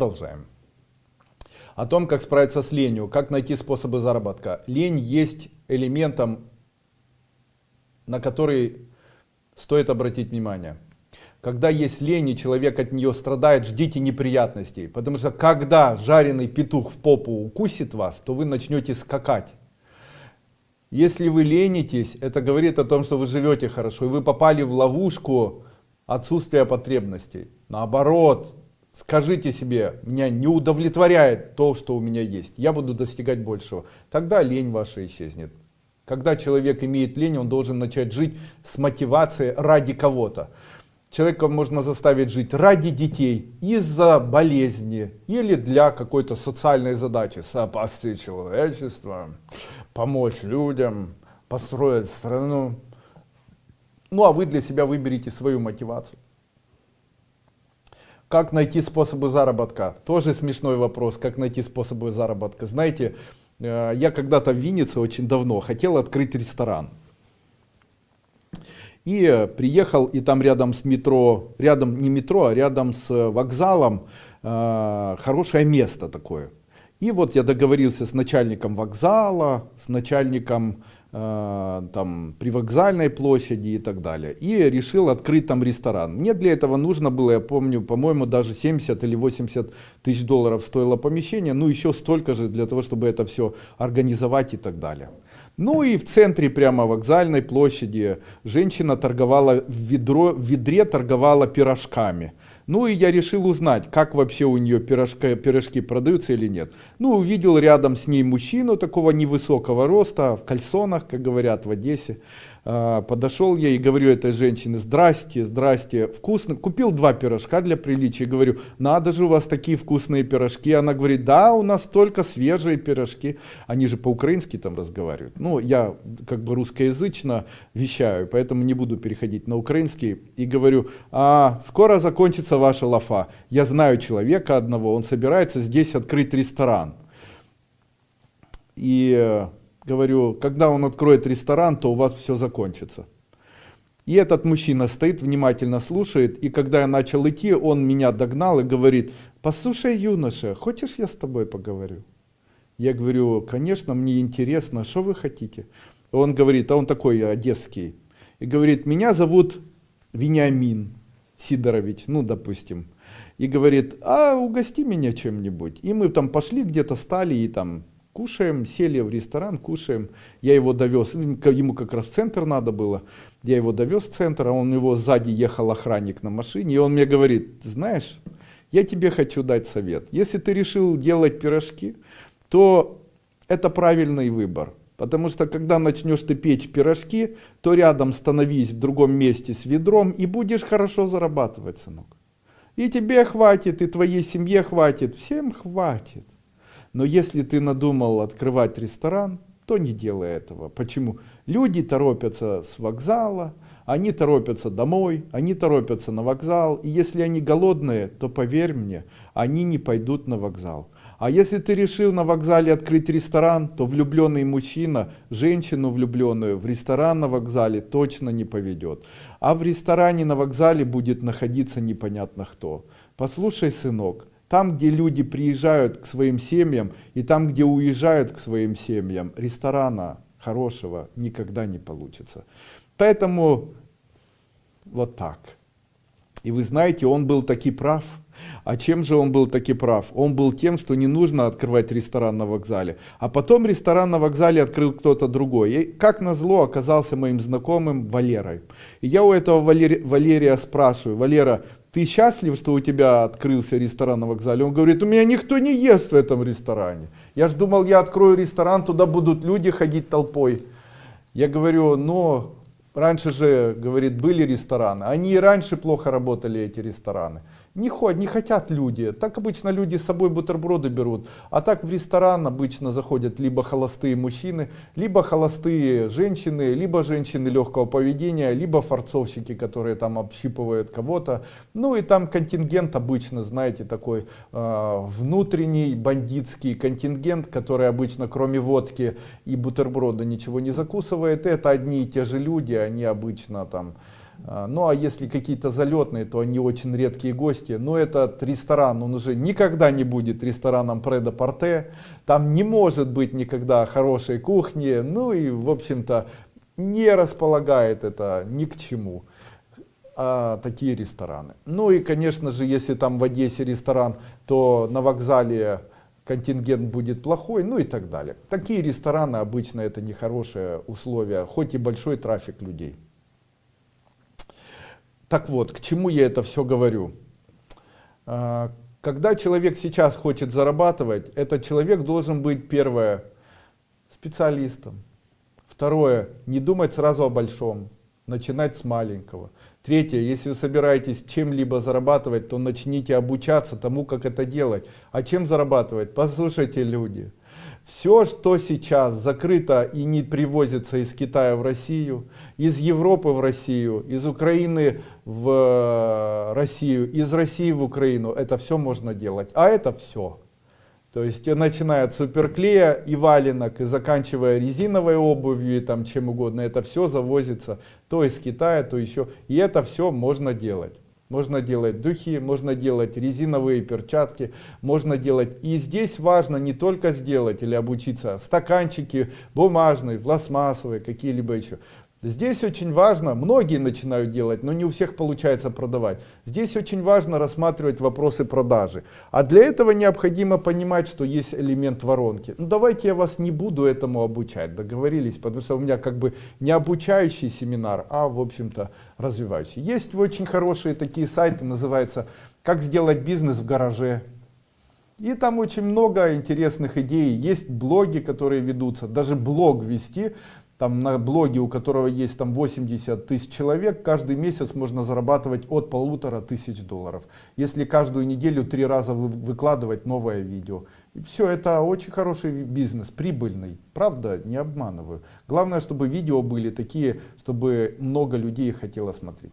Продолжаем. О том, как справиться с ленью, как найти способы заработка. Лень есть элементом, на который стоит обратить внимание. Когда есть лень и человек от нее страдает, ждите неприятностей. Потому что когда жареный петух в попу укусит вас, то вы начнете скакать. Если вы ленитесь, это говорит о том, что вы живете хорошо, и вы попали в ловушку отсутствия потребностей. Наоборот, скажите себе, меня не удовлетворяет то, что у меня есть, я буду достигать большего. Тогда лень ваша исчезнет. Когда человек имеет лень, он должен начать жить с мотивацией ради кого-то. Человека можно заставить жить ради детей, из-за болезни или для какой-то социальной задачи. Спасти человечество, помочь людям, построить страну. Ну а вы для себя выберите свою мотивацию. Как найти способы заработка? Тоже смешной вопрос, как найти способы заработка. Знаете, э, я когда-то в Виннице очень давно хотел открыть ресторан. И приехал, и там рядом с метро, рядом не метро, а рядом с вокзалом, э, хорошее место такое. И вот я договорился с начальником вокзала, с начальником там привокзальной площади и так далее. И решил открыть там ресторан. Мне для этого нужно было, я помню, по-моему, даже 70 или 80 тысяч долларов стоило помещение. Ну еще столько же для того, чтобы это все организовать и так далее. Ну и в центре прямо вокзальной площади женщина торговала в, ведро, в ведре торговала пирожками. Ну и я решил узнать, как вообще у нее пирожка, пирожки продаются или нет. Ну увидел рядом с ней мужчину такого невысокого роста, в кальсонах, как говорят в Одессе. А, подошел я и говорю этой женщине, здрасте, здрасте, вкусно, купил два пирожка для приличия, говорю, надо же у вас такие вкусные пирожки, она говорит, да, у нас только свежие пирожки, они же по-украински там разговаривают, ну, я как бы русскоязычно вещаю, поэтому не буду переходить на украинский, и говорю, а скоро закончится ваша лафа, я знаю человека одного, он собирается здесь открыть ресторан, и говорю, когда он откроет ресторан, то у вас все закончится. И этот мужчина стоит, внимательно слушает, и когда я начал идти, он меня догнал и говорит, послушай, юноша, хочешь я с тобой поговорю? Я говорю, конечно, мне интересно, что вы хотите? Он говорит, а он такой одесский, и говорит, меня зовут Вениамин Сидорович, ну, допустим. И говорит, а угости меня чем-нибудь. И мы там пошли где-то, стали и там Кушаем, сели в ресторан, кушаем. Я его довез, ему как раз в центр надо было. Я его довез в центр, а он его сзади ехал охранник на машине. И он мне говорит, знаешь, я тебе хочу дать совет. Если ты решил делать пирожки, то это правильный выбор. Потому что когда начнешь ты печь пирожки, то рядом становись в другом месте с ведром и будешь хорошо зарабатывать, сынок. И тебе хватит, и твоей семье хватит, всем хватит. Но если ты надумал открывать ресторан, то не делай этого. Почему? Люди торопятся с вокзала, они торопятся домой, они торопятся на вокзал. И если они голодные, то поверь мне, они не пойдут на вокзал. А если ты решил на вокзале открыть ресторан, то влюбленный мужчина, женщину влюбленную в ресторан на вокзале точно не поведет. А в ресторане на вокзале будет находиться непонятно кто. Послушай, сынок, там, где люди приезжают к своим семьям и там, где уезжают к своим семьям, ресторана хорошего никогда не получится. Поэтому вот так. И вы знаете, он был таки прав. А чем же он был таки прав? Он был тем, что не нужно открывать ресторан на вокзале. А потом ресторан на вокзале открыл кто-то другой. И как назло оказался моим знакомым Валерой. И я у этого Валери, Валерия спрашиваю, Валера, ты счастлив, что у тебя открылся ресторан на вокзале? Он говорит, у меня никто не ест в этом ресторане. Я ж думал, я открою ресторан, туда будут люди ходить толпой. Я говорю, но раньше же, говорит, были рестораны. Они и раньше плохо работали, эти рестораны. Не, ходят, не хотят люди. Так обычно люди с собой бутерброды берут. А так в ресторан обычно заходят либо холостые мужчины, либо холостые женщины, либо женщины легкого поведения, либо форцовщики, которые там общипывают кого-то. Ну и там контингент обычно, знаете, такой э, внутренний бандитский контингент, который обычно кроме водки и бутерброда ничего не закусывает. Это одни и те же люди, они обычно там ну а если какие-то залетные, то они очень редкие гости. Но этот ресторан, он уже никогда не будет рестораном Предо Порте. Там не может быть никогда хорошей кухни. Ну и в общем-то не располагает это ни к чему. А, такие рестораны. Ну и конечно же, если там в Одессе ресторан, то на вокзале контингент будет плохой, ну и так далее. Такие рестораны обычно это нехорошие условия, хоть и большой трафик людей. Так вот, к чему я это все говорю? А, когда человек сейчас хочет зарабатывать, этот человек должен быть, первое, специалистом. Второе, не думать сразу о большом, начинать с маленького. Третье, если вы собираетесь чем-либо зарабатывать, то начните обучаться тому, как это делать. А чем зарабатывать? Послушайте, люди. Все, что сейчас закрыто и не привозится из Китая в Россию, из Европы в Россию, из Украины в э, Россию, из России в Украину, это все можно делать. А это все. То есть начиная от суперклея и валенок и заканчивая резиновой обувью и там чем угодно, это все завозится то из Китая, то еще. И это все можно делать. Можно делать духи, можно делать резиновые перчатки, можно делать. И здесь важно не только сделать или обучиться, стаканчики бумажные, пластмассовые, какие-либо еще. Здесь очень важно, многие начинают делать, но не у всех получается продавать. Здесь очень важно рассматривать вопросы продажи. А для этого необходимо понимать, что есть элемент воронки. Ну давайте я вас не буду этому обучать, договорились, потому что у меня как бы не обучающий семинар, а в общем-то развивающий. Есть очень хорошие такие сайты, называются «Как сделать бизнес в гараже». И там очень много интересных идей. Есть блоги, которые ведутся. Даже блог вести там на блоге, у которого есть там 80 тысяч человек, каждый месяц можно зарабатывать от полутора тысяч долларов. Если каждую неделю три раза вы, выкладывать новое видео. И все, это очень хороший бизнес, прибыльный. Правда, не обманываю. Главное, чтобы видео были такие, чтобы много людей хотело смотреть.